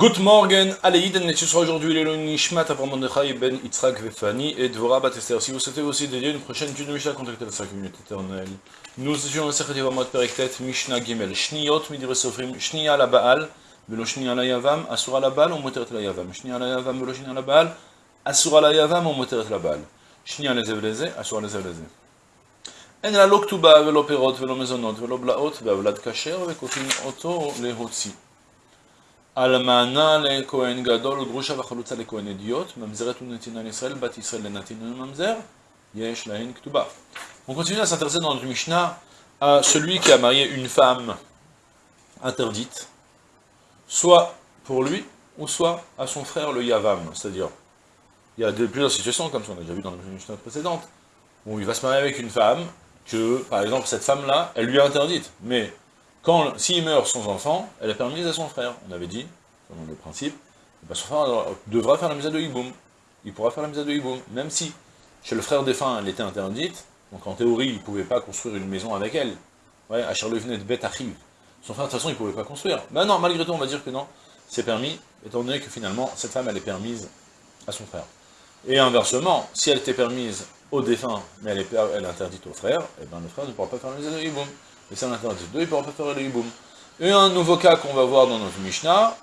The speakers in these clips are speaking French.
Good morning, Aleïden, ce sera aujourd'hui le Nishmat Avram Mordechai ben Yitzhak Vefani et Dvorah Batester. Si vous souhaitez aussi dédier une prochaine étude de Mishnah, contactez la 5 minutes éternelles. Nous étudions le Sechet Yevamot Perektet, Mishnah Gimel, Shniot Midire Sofrim, Shnia la Baal, Velo Shnia la Yavam, Asura la Baal, ou Moteret la Yavam, Shnia la Yavam, Velo Shnia la Baal, Asura la Yavam, ou Moteret la Baal, Shnia les Evleze, Asura les Evleze. En la Loktuba, Velo Perot, Velo Mezonot, Velo Blaot, Veavlad Kacher, Vekotin Oto, Lehotzi. אלמנה לכהן גדול וגרושה וחלוצה לכהן הדיוט, ממזרת ונתינה לישראל, בת ישראל לנתינה לממזר, יש להן כתובה. On continue à s'intéresser dans notre Mishnah à celui qui a marié une femme interdite, soit pour lui, ou soit à son frère le Yavam, c'est-à-dire, il y a de, plusieurs situations, comme on a déjà vu dans la Mishnah précédente, où il va se marier avec une femme, que, par exemple, cette femme-là, elle lui est interdite, mais quand, s'il meurt sans enfant, elle est permise à son frère. On avait dit, selon le principe, ben son frère devra faire la mise de Hiboum. Il pourra faire la mise de Hiboum, même si chez le frère défunt, elle était interdite, donc en théorie, il ne pouvait pas construire une maison avec elle. Ouais, à Charlevenet, bête arrive. Son frère, de toute façon, il ne pouvait pas construire. Ben non, malgré tout, on va dire que non, c'est permis, étant donné que finalement, cette femme, elle est permise à son frère. Et inversement, si elle était permise au défunt, mais elle est, elle interdite au frère, et eh ben le frère ne pourra pas faire la mise de Hiboum et c'est un interdit. Deux, il ne pourra pas faire le hiboum. Et un nouveau cas qu'on va voir dans notre Mishnah,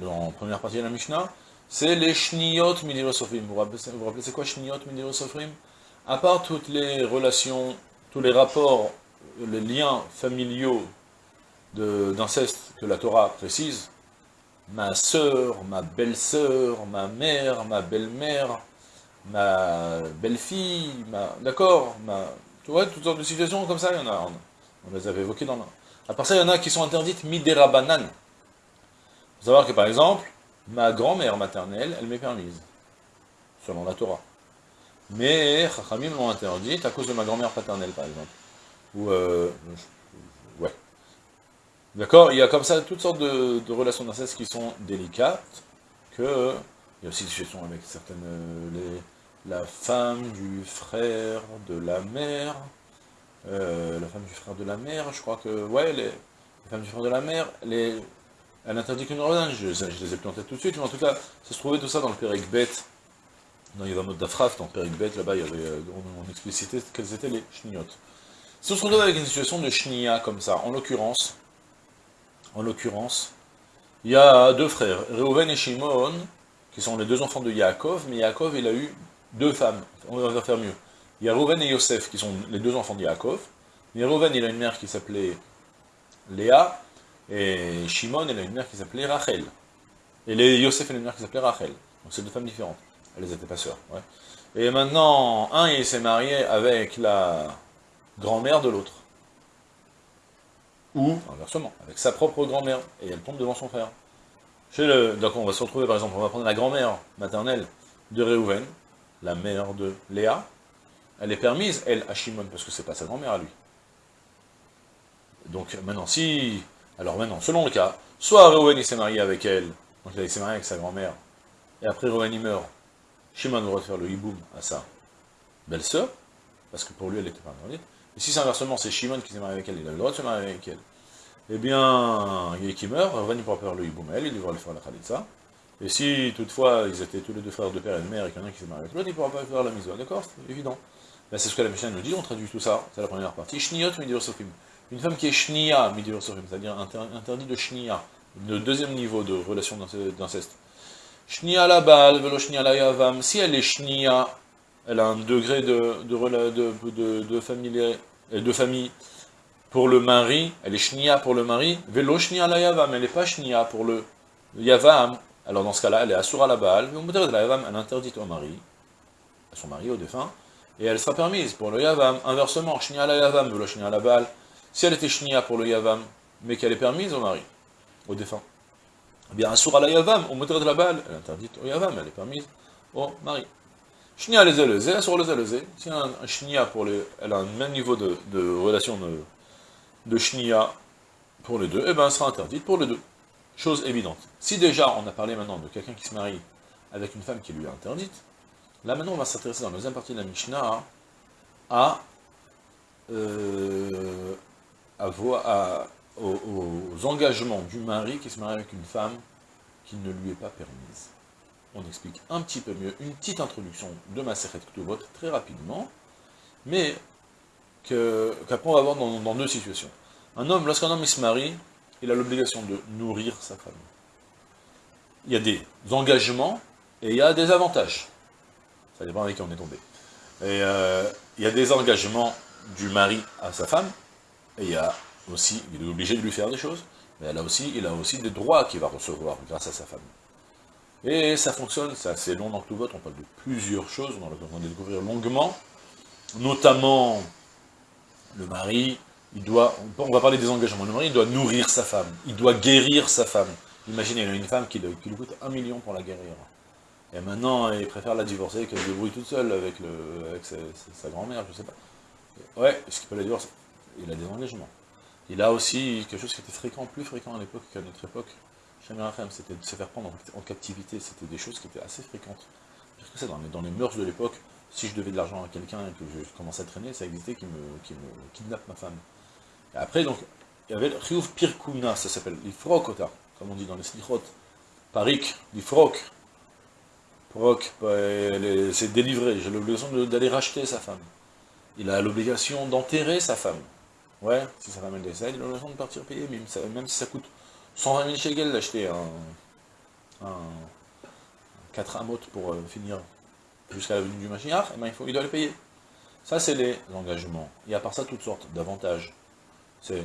dans la première partie de la Mishnah, c'est les shniyot midirosofrim. Vous vous rappelez c'est quoi shniyot midirosofrim À part toutes les relations, tous les rapports, les liens familiaux d'inceste que la Torah précise, ma sœur, ma belle-sœur, ma mère, ma belle-mère, ma belle-fille. D'accord toutes sortes de situations comme ça, il y en a. On les avait évoquées dans la... À part ça, il y en a qui sont interdites midera Il faut savoir que, par exemple, ma grand-mère maternelle, elle m'est permise, selon la Torah. Mais Chachamim l'ont interdite à cause de ma grand-mère paternelle, par exemple. Ou, euh, ouais. D'accord Il y a comme ça toutes sortes de, relations d'inceste qui sont délicates, que... Il y a aussi des situations avec certaines... Euh, les, la femme du frère de la mère, euh, la femme du frère de la mère, je crois que, ouais, la femme du frère de la mère, elle interdit qu'une ordonnance, je, je, les ai plantées tout de suite, mais en tout cas, ça se trouvait tout ça dans le Pérec bête, dans Yvamot d'Afraf, dans le bête, là-bas, il y avait, euh, on, on, explicitait quelles étaient les chniotes. Si on se retrouve avec une situation de chnia comme ça, en l'occurrence, en l'occurrence, il y a deux frères, Reuven et Shimon, qui sont les deux enfants de Yaakov, mais Yaakov, il a eu deux femmes, on va faire mieux. Il et Yosef qui sont les deux enfants de Yaakov. Mais il a une mère qui s'appelait Léa, et Shimon, il a une mère qui s'appelait Rachel. Et Yosef, il a une mère qui s'appelait Rachel. Donc c'est deux femmes différentes. Elles n'étaient pas sœurs. Et maintenant, un, il s'est marié avec la grand-mère de l'autre. Ou, inversement, avec sa propre grand-mère. Et elle tombe devant son frère. Donc on va se retrouver, par exemple, on va prendre la grand-mère maternelle de Réhouven, la mère de Léa, elle est permise, elle, à Shimon, parce que c'est pas sa grand-mère à lui. Donc maintenant, si... Alors maintenant, selon le cas, soit Reuven il s'est marié avec elle, donc il s'est marié avec sa grand-mère, et après Reuven il meurt, Shimon a le droit de faire le hiboum à sa belle-sœur, parce que pour lui elle était pas mariée. Et si c'est inversement, c'est Shimon qui s'est marié avec elle, il a le droit de se marier avec elle. Eh bien, il qui meurt, Reuven il pourra faire le hiboum à elle, il devra le faire la khalitza. Et si toutefois ils étaient tous les deux frères de père et de mère et qu'il y en a qui s'est marié avec l'autre, il ne pourra pas faire la mise d'accord C'est évident. Ben, c'est ce que la Mishnah nous dit, on traduit tout ça, c'est la première partie. Shniot. Une femme qui est shnia c'est-à-dire interdit de shnia, le deuxième niveau de relation d'inceste. Shnia la bal, velo shnia la yavam. Si elle est shnia, elle a un degré de, de, de, de, famille, de famille pour le mari, elle est shnia pour le mari, velo shnia la yavam, elle n'est pas shnia pour le yavam. Alors dans ce cas-là, elle est asura la bal, elle interdit au mari, à son mari, au défunt, et elle sera permise pour le Yavam. Inversement, Shnia la Yavam le Shnia la Baal, si elle était Shnia pour le Yavam, mais qu'elle est permise au mari, au défunt, eh bien, Asura la Yavam, au de la Baal, elle est interdite au Yavam, elle est permise au mari. Shnia les Elezé, Asura les Elezé, si un, un Shnia pour les, elle a un même niveau de, relation de, de pour les deux, eh bien, elle sera interdite pour les deux. Chose évidente. Si déjà, on a parlé maintenant de quelqu'un qui se marie avec une femme qui lui est interdite, Là maintenant on va s'intéresser dans la deuxième partie de la Mishnah à, euh, aux, engagements du mari qui se marie avec une femme qui ne lui est pas permise. On explique un petit peu mieux, une petite introduction de ma Sechet Ktubot, très rapidement, mais qu'après on va voir dans, deux situations. Un homme, lorsqu'un homme se marie, il a l'obligation de nourrir sa femme. Il y a des engagements et il y a des avantages. Ça dépend avec qui on est tombé. Euh, il y a des engagements du mari à sa femme, et il y a aussi, il est obligé de lui faire des choses, mais elle a aussi, il a aussi des droits qu'il va recevoir grâce à sa femme. Et ça fonctionne, c'est assez long dans tout vote, on parle de plusieurs choses, on va découvrir longuement, notamment le mari, il doit, on va parler des engagements, le mari il doit nourrir sa femme, il doit guérir sa femme. Imaginez, il a une femme qui, lui coûte un million pour la guérir. Et maintenant, il préfère la divorcer qu'elle se débrouille toute seule avec, le, avec sa, grand-mère, je sais pas. Ouais, est-ce qu'il peut la divorcer Il a des engagements. Il a aussi quelque chose qui était fréquent, plus fréquent à l'époque qu'à notre époque. C'était de se faire prendre en captivité, c'était des choses qui étaient assez fréquentes. Parce que dans les, dans les mœurs de l'époque, si je devais de l'argent à quelqu'un et que je commençais à traîner, ça existait qui me, qui me kidnappe ma femme. Après, donc, il y avait le Riouf Pirkuna, ça s'appelle l'Ifrokota, comme on dit dans les slichot. Parik, l'Ifrok. Prok, c'est délivré, j'ai l'obligation d'aller racheter sa femme. Il a l'obligation d'enterrer sa femme. Ouais, si sa femme elle décède, il a l'obligation de partir payer, même, si ça coûte 120 000 shekels d'acheter un, un, 4 amot pour euh, finir jusqu'à la venue du et eh ben, il, faut, il doit le payer. Ça, c'est les engagements. Et à part ça, toutes sortes d'avantages. C'est...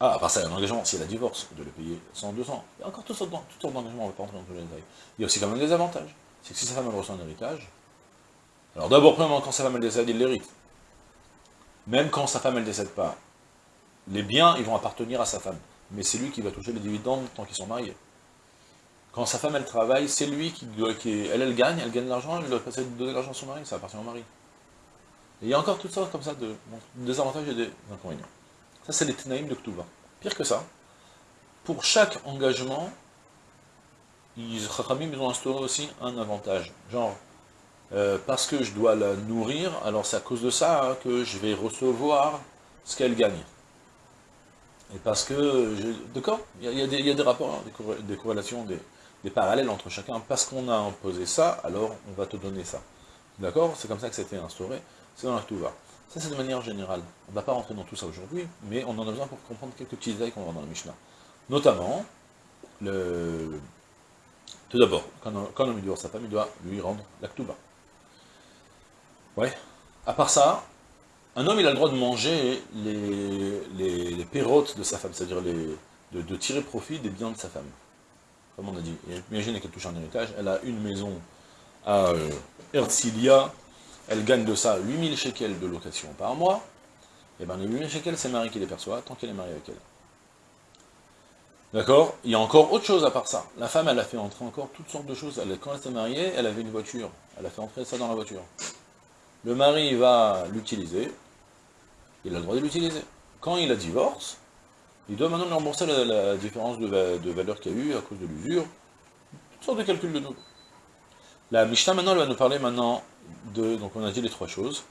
Ah, à part ça, il y a un engagement, si elle a divorce, de le payer 100, 200. Il y a encore toutes sortes, d'engagements, on ne va pas rentrer dans tous les détails. Il y a aussi quand même des avantages. C'est que si sa femme reçoit un héritage, alors d'abord, premièrement, quand sa femme elle décède, il l'hérite. Même quand sa femme elle décède pas, les biens, ils vont appartenir à sa femme. Mais c'est lui qui va toucher les dividendes tant qu'ils sont mariés. Quand sa femme, elle travaille, c'est lui qui doit... Elle, elle gagne, elle gagne de l'argent, elle doit passer de donner l'argent à son mari, ça appartient au mari. Et il y a encore toutes sortes comme ça de des avantages et des inconvénients. Ça, c'est les tenaïm de Ktuva. Pire que ça, pour chaque engagement, ils, ont instauré aussi un avantage. Genre, euh, parce que je dois la nourrir, alors c'est à cause de ça hein, que je vais recevoir ce qu'elle gagne. Et parce que, d'accord, il y, a des rapports, hein, des, corrélations, des, parallèles entre chacun. Parce qu'on a imposé ça, alors on va te donner ça. D'accord? C'est comme ça que été instauré. C'est dans la va. Ça, c'est de manière générale. On ne va pas rentrer dans tout ça aujourd'hui, mais on en a besoin pour comprendre quelques petits détails qu'on va voir dans la Mishnah. Notamment, le... tout d'abord, quand, un homme doit sa femme, il doit lui rendre la Ouais. À part ça, un homme, il a le droit de manger les pérotes de sa femme, c'est-à-dire de, de, tirer profit des biens de sa femme. Comme on a dit. Imaginez qu'elle touche un héritage, elle a une maison à euh, Erzilia, elle gagne de ça 8000 shekels de location par mois, et bien les 8000 shekels, c'est Marie qui les perçoit, tant qu'elle est mariée avec elle. D'accord? Il y a encore autre chose à part ça. La femme, elle a fait entrer encore toutes sortes de choses. Quand elle s'est mariée, elle avait une voiture. Elle a fait entrer ça dans la voiture. Le mari va l'utiliser, il a le droit de l'utiliser. Quand il a divorce, il doit maintenant lui rembourser la, différence de, valeur qu'il y a eu à cause de l'usure, toutes sortes de calculs de nouveau. La Mishnah maintenant, elle va nous parler maintenant donc on a dit les trois choses,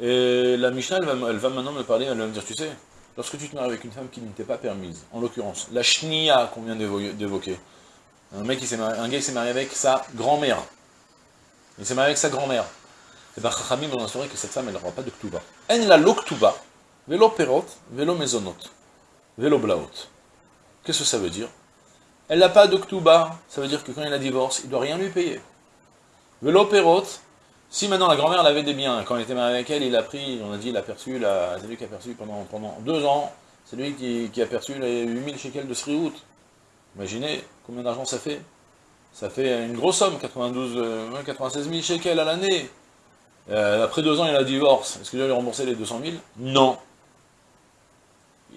et la Mishnah, elle va, maintenant me parler, elle va me dire, tu sais, lorsque tu te maries avec une femme qui ne t'est pas permise, en l'occurrence, la shnia qu'on vient d'évoquer, un mec qui un gars s'est marié avec sa grand-mère, il s'est marié avec sa grand-mère, et bien Chachamim vont assurer que cette femme, elle n'aura pas de ktuba. En la l'oktuba, Velo perot, velo mezonot, velo blaot. Qu'est-ce que ça veut dire? Elle n'a pas de ktuba, ça veut dire que quand il a divorce, il ne doit rien lui payer. Velo perot, si maintenant la grand-mère avait des biens, quand il était marié avec elle, il a pris, on a dit, il a perçu, c'est lui qui a perçu pendant, pendant deux ans, c'est lui qui, a perçu les 8000 shekels de Sriout. Imaginez combien d'argent ça fait Ça fait une grosse somme, 92, 96 000 shekels à l'année. Euh, après deux ans, il a divorce. Est-ce qu'il doit lui rembourser les 200 000 Non.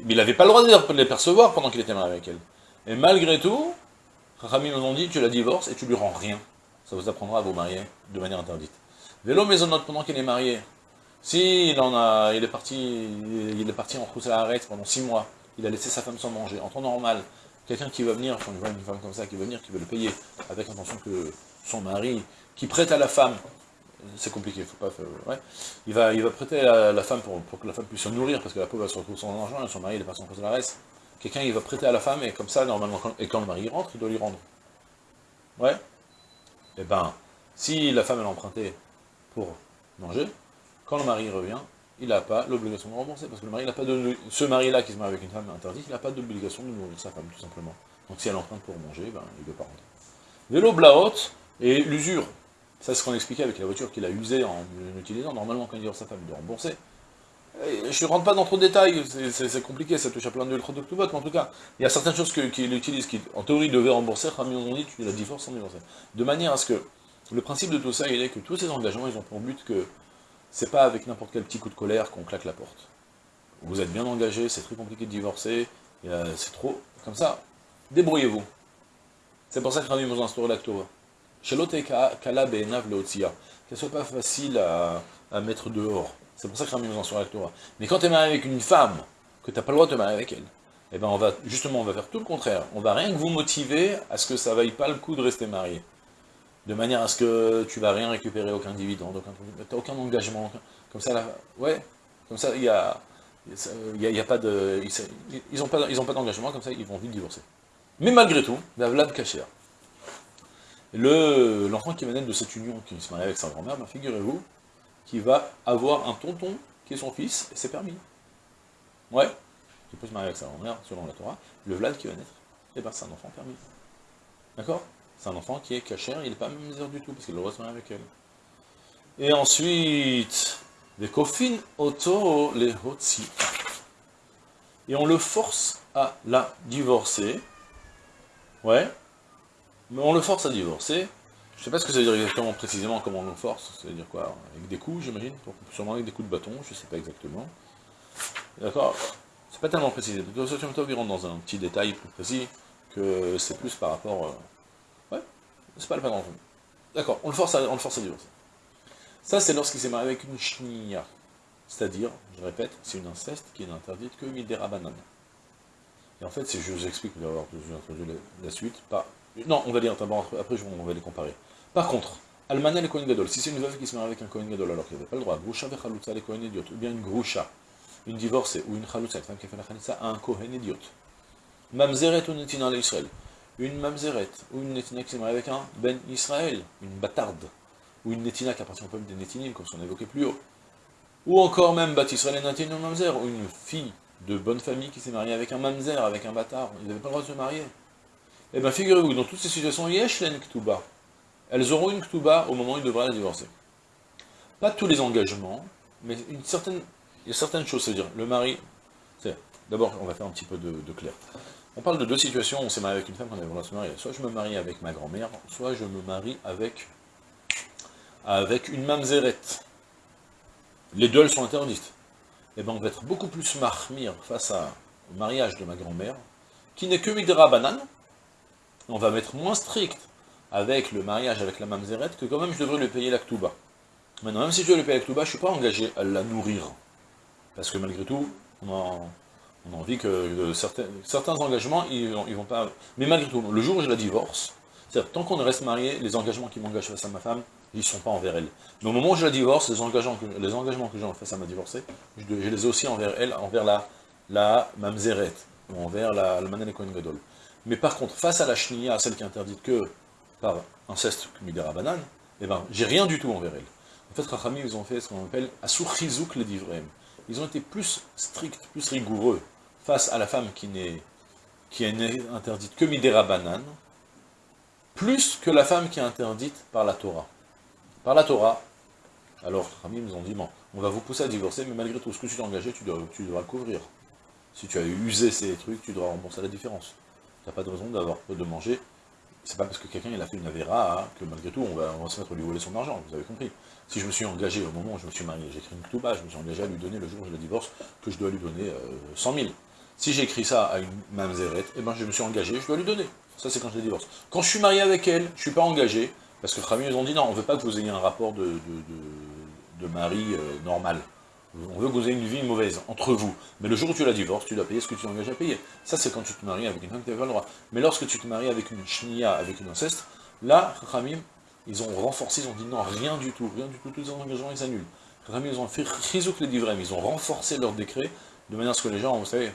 Mais il n'avait pas le droit de les percevoir pendant qu'il était marié avec elle. Et malgré tout, Rami nous ont dit, tu la divorces et tu lui rends rien. Ça vous apprendra à vous marier de manière interdite. Vélo maisonnote pendant qu'il est marié. Si il en a, il est parti, il est parti en rousse à l'arrêt pendant six mois, il a laissé sa femme sans manger, en temps normal, quelqu'un qui va venir, quand il voit une femme comme ça qui va venir, qui veut le payer, avec l'intention que son mari, qui prête à la femme, c'est compliqué, faut pas faire, ouais. il, va, il va prêter à la femme pour, que la femme puisse se nourrir, parce que la pauvre va se retrouver sans argent, et son mari il est pas sans cause de la reste. Quelqu'un il va prêter à la femme, et comme ça, normalement, et quand le mari rentre, il doit lui rendre. Ouais Eh ben, si la femme elle a emprunté pour manger, quand le mari revient, il n'a pas l'obligation de rembourser, parce que le mari n'a pas de... Ce mari-là qui se marie avec une femme interdite, il n'a pas d'obligation de nourrir sa femme, tout simplement. Donc si elle emprunte pour manger, ben, il ne veut pas rentrer. Vélo et l'usure. Ça, c'est ce qu'on expliquait avec la voiture qu'il a usée en l'utilisant. Normalement, quand il divorce sa femme, il doit rembourser. je ne rentre pas dans trop de détails, c'est compliqué, ça touche à plein de mais en tout cas, il y a certaines choses qu'il utilise qui, en théorie, devait rembourser, Rami on dit, tu la divorces sans divorcer. De manière à ce que, le principe de tout ça, il est que tous ces engagements, ils ont pour but que c'est pas avec n'importe quel petit coup de colère qu'on claque la porte. Vous êtes bien engagé, c'est très compliqué de divorcer, c'est trop, comme ça, débrouillez-vous. C'est pour ça que Rami vous instaure la Torah. Qu'elle soit pas facile à, mettre dehors. C'est pour ça que Rami vous instaure la Torah. Mais quand tu es marié avec une femme, que tu n'as pas le droit de te marier avec elle, eh ben on va, justement, on va faire tout le contraire. On va rien que vous motiver à ce que ça vaille pas le coup de rester marié de manière à ce que tu vas rien récupérer, aucun dividende, aucun, aucun engagement, comme ça, là, ouais, comme ça, il y a, y, a, pas de, ils n'ont pas, ils ont pas d'engagement, comme ça, ils vont vite divorcer. Mais malgré tout, la Vlad Kacher, l'enfant qui va naître de cette union, qui se marie avec sa grand-mère, ben, figurez-vous, qu'il va avoir un tonton qui est son fils, c'est permis. Ouais, il peut se marier avec sa grand-mère, selon la Torah, le Vlad qui va naître, et eh ben c'est un enfant permis. D'accord? C'est un enfant qui est cachère, il n'est pas misère du tout, parce qu'il le se avec elle. Et ensuite, les kofin auto les hotsi. Et on le force à la divorcer. Ouais. Mais on le force à divorcer. Je ne sais pas ce que ça veut dire exactement précisément comment on le force. Ça veut dire quoi? Avec des coups, j'imagine? Sûrement avec des coups de bâton, je ne sais pas exactement. D'accord C'est pas tellement précisé. Donc, il rentre dans un petit détail plus précis, que c'est plus par rapport... C'est pas le pas D'accord, on le force à, on le force à divorcer. Ça, c'est lorsqu'il s'est marié avec une shnia. C'est-à-dire, je répète, c'est une inceste qui est interdite que midera banane. Et en fait, si je vous explique, vous allez voir, je vous introduire la, suite. Non, on va dire d'abord, après on va les comparer. Par contre, Almana le Kohen Gadol, si c'est une veuve qui se marie avec un Kohen Gadol alors qu'il n'avait pas le droit, Grusha ve les Kohen idiot, ou bien une Grusha, une divorcée, ou une Chalutza, une femme qui a fait la un Kohen idiot. Mamzeret ou une mamzeret, ou une netina qui s'est mariée avec un ben Israël, une bâtarde, ou une netina qui appartient au peuple des nettinim, comme on évoqué plus haut, ou encore même bat Israël et ou mamzer, ou une fille de bonne famille qui s'est mariée avec un mamzer, avec un bâtard, ils n'avaient pas le droit de se marier. Eh bien figurez-vous, dans toutes ces situations, yesh len ktuba, elles auront une ktuba au moment où ils devraient la divorcer. Pas tous les engagements, mais une certaine, il y a certaines choses, c'est-à-dire, le mari, d'abord, on va faire un petit peu de clair. On parle de deux situations, on s'est marié avec une femme qu'on avait se marier. Soit je me marie avec ma grand-mère, soit je me marie avec, avec une mamzerette. Les deux, sont interdites. Eh bien, on va être beaucoup plus marmire face au mariage de ma grand-mère, qui n'est que midera banane. On va mettre moins strict avec le mariage avec la mamzerette, que quand même je devrais lui payer la ktouba. Maintenant, même si je dois lui payer la ktouba, je ne suis pas engagé à la nourrir. Parce que malgré tout, on en, on a envie que certains, certains engagements, ils, ils vont pas... Mais malgré tout, le jour où je la divorce, c'est-à-dire, tant qu'on reste marié, les engagements qui m'engagent face à ma femme, ils ne sont pas envers elle. Mais au moment où je la divorce, les engagements que, les engagements face à ma divorcée, je, les ai aussi envers elle, envers la, la mamzeret, ou envers la, la manel Gadol. Mais par contre, face à la shnia, celle qui est interdite que par inceste kumidera banane, eh ben, j'ai rien du tout envers elle. En fait, Rachami, ils ont fait ce qu'on appelle Asur Chizouk les divrem. Ils ont été plus stricts, plus rigoureux face à la femme qui n'est qui est interdite que midera banane, plus que la femme qui est interdite par la Torah. Par la Torah, alors, Rami nous ont dit, bon, on va vous pousser à divorcer, mais malgré tout, ce que tu t'es engagé, tu dois, tu couvrir. Si tu as usé ces trucs, tu dois rembourser la différence. Tu n'as pas de raison d'avoir de manger. C'est pas parce que quelqu'un a fait une avéra hein, que malgré tout, on va, se mettre à lui voler son argent, vous avez compris. Si je me suis engagé au moment où je me suis marié, j'ai écrit une bas, je me suis engagé à lui donner le jour où je la divorce, que je dois lui donner 100 euh, 000. Si j'écris ça à une mamzeret, eh ben je me suis engagé, je dois lui donner. Ça c'est quand je divorce. Quand je suis marié avec elle, je ne suis pas engagé, parce que Frami, ils ont dit non, on ne veut pas que vous ayez un rapport de, de, mari euh, normal. On veut que vous ayez une vie mauvaise entre vous. Mais le jour où tu la divorces, tu dois payer ce que tu t'engages à payer. Ça, c'est quand tu te maries avec une femme qui n'avait pas le droit. Mais lorsque tu te maries avec une shnia, avec une inceste, là, Khamim, ils ont renforcé, ils ont dit non, rien du tout, rien du tout, tous les engagements, ils annulent. Khamim, ils ont fait chizouk les divrem, ils ont renforcé leur décret, de manière à ce que les gens, vous savez,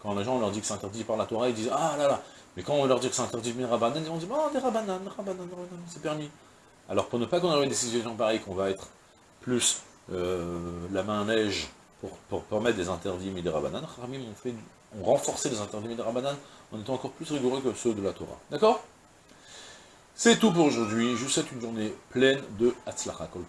quand les gens leur dit que c'est interdit par la Torah, ils disent « Ah là là, Mais quand on leur dire que c'est interdit de rabanan, ils vont dire, oh, des rabanan, rabanan, rabanan, c'est permis. Alors pour ne pas qu'on ait des situations pareilles, qu'on va être plus la main neige pour, permettre des interdits des rabanan, on, fait, on renforçait les interdits des rabanan en étant encore plus rigoureux que ceux de la Torah. D'accord? C'est tout pour aujourd'hui. Je vous souhaite une journée pleine de Hatzlacha Kol